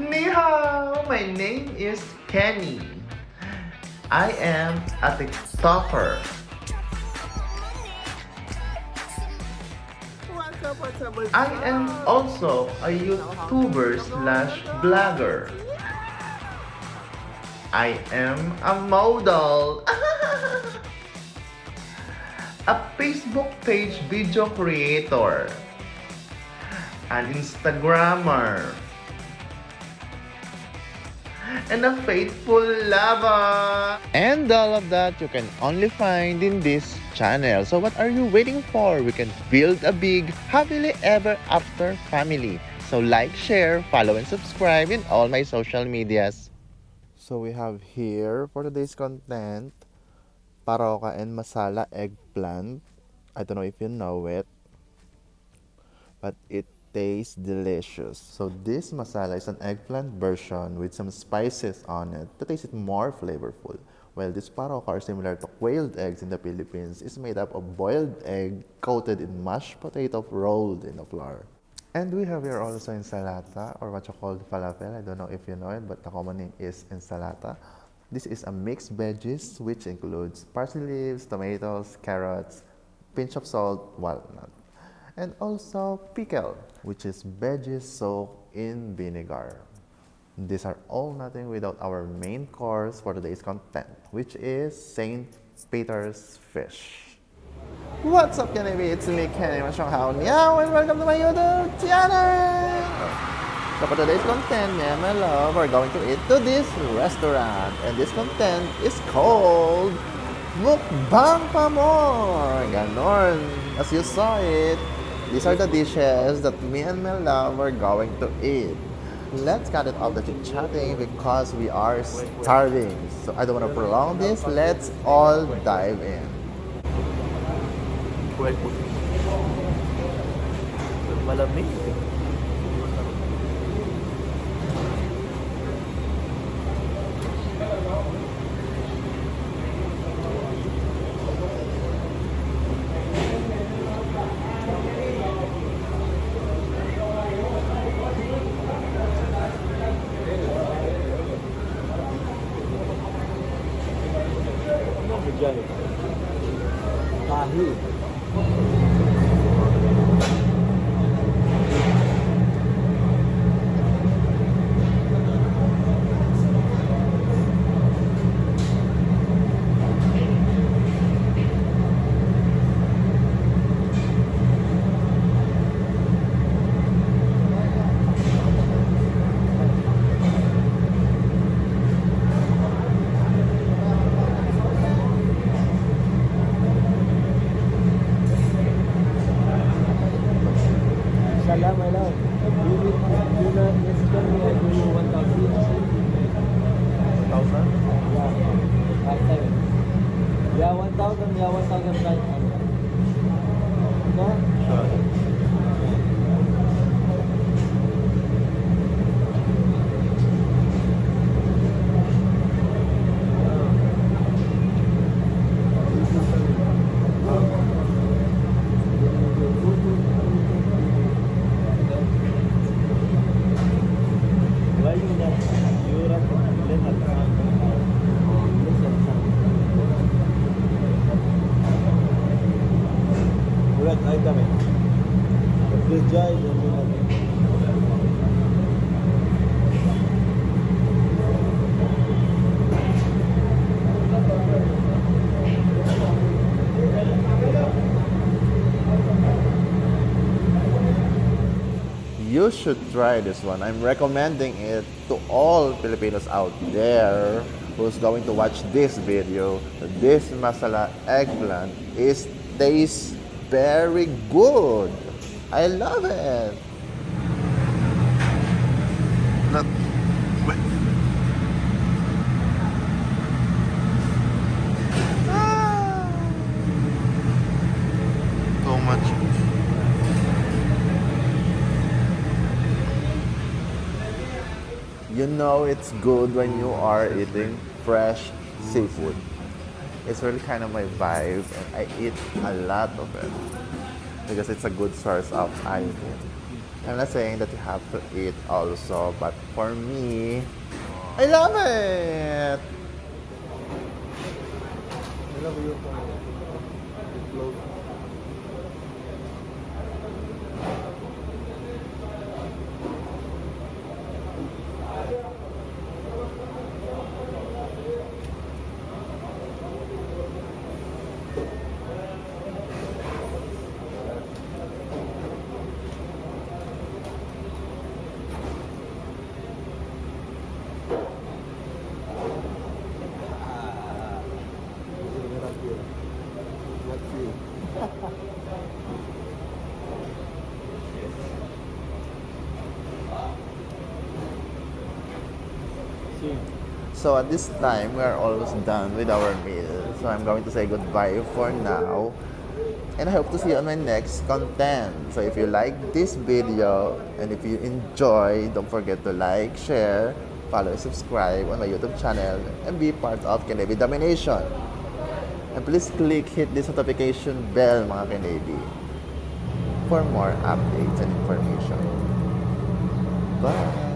Ni hao! My name is Kenny. I am a TikToker. I am also a YouTuber slash blogger. I am a model. a Facebook page video creator. An Instagrammer. And a faithful lover. And all of that you can only find in this channel. So what are you waiting for? We can build a big, happily ever after family. So like, share, follow, and subscribe in all my social medias. So we have here for today's content, paroka and masala eggplant. I don't know if you know it, but it tastes delicious. So this masala is an eggplant version with some spices on it to taste it more flavorful. While this paroka are similar to quailed eggs in the Philippines, is made up of boiled egg coated in mashed potato rolled in a flour. And we have here also ensalata or what you call falafel. I don't know if you know it, but the common name is ensalata. This is a mixed veggies which includes parsley leaves, tomatoes, carrots, pinch of salt, walnut, and also pickle, which is veggies soaked in vinegar. These are all nothing without our main course for today's content, which is St. Peter's Fish. What's up, Kenny? It's me, Kenny Mashanghao Meow, and welcome to my YouTube channel! So for today's content, me and my love are going to eat to this restaurant. And this content is called Mukbang Pamor! Ganon. As you saw it, these are the dishes that me and my love are going to eat. Let's cut it off the chit-chatting because we are starving. So I don't want to prolong this. Let's all dive in. Malamig. Bali I was not. You should try this one. I'm recommending it to all Filipinos out there who's going to watch this video. This masala eggplant is tastes very good. I love it. Look. Much. You know it's good when you are eating fresh seafood. It's really kind of my vibe and I eat a lot of it because it's a good source of iodine. I'm not saying that you have to eat also, but for me, I love it. I love you. Not you. See. So at this time, we are almost done with our meal. So I'm going to say goodbye for now. And I hope to see you on my next content. So if you like this video and if you enjoy, don't forget to like, share, follow, subscribe on my YouTube channel and be part of Kennedy Domination. And please click hit this notification bell mga Kennedy for more updates and information. Bye!